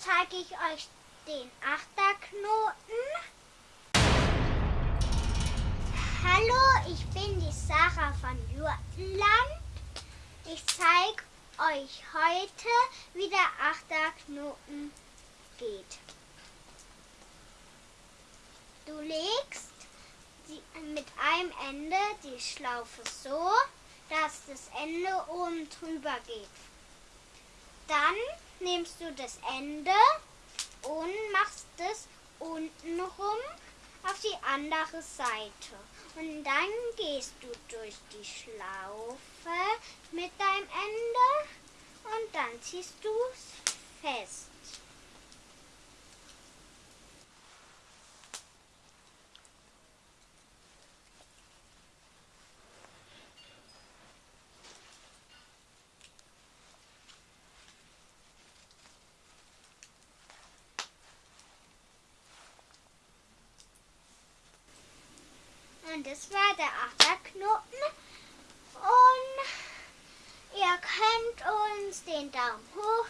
zeige ich euch den Achterknoten. Hallo, ich bin die Sarah von Jurtenland. Ich zeige euch heute, wie der Achterknoten geht. Du legst die, mit einem Ende die Schlaufe so, dass das Ende oben drüber geht. Dann nimmst du das Ende und machst es unten rum auf die andere Seite. Und dann gehst du durch die Schlaufe mit deinem Ende und dann ziehst du es fest. Und das war der Achterknoten. Und ihr könnt uns den Daumen hoch